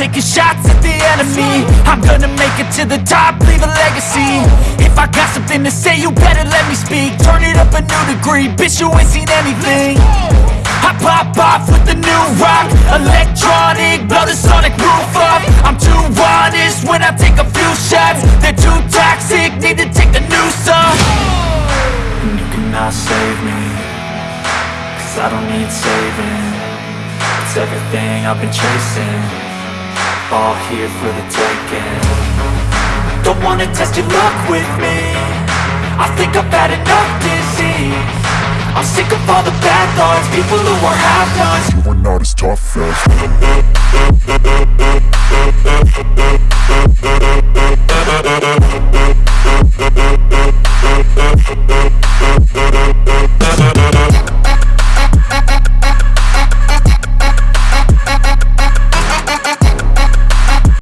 of enemy. I'm gonna make it to the top, leave a legacy. If I got something to say, you better let me speak. Turn it up a new degree, bitch, you ain't seen anything. I pop off with the new rock Electronic, blow the sonic roof up. I'm too honest when I take a few shots. They're too toxic, need to take the noose off. And you cannot save me Cause I don't need saving. It's everything I've been chasing All here for the taking. Don't wanna test your luck with me. I think I've had enough disease. I'm sick of all the bad thoughts People who are half-nots You are not as tough as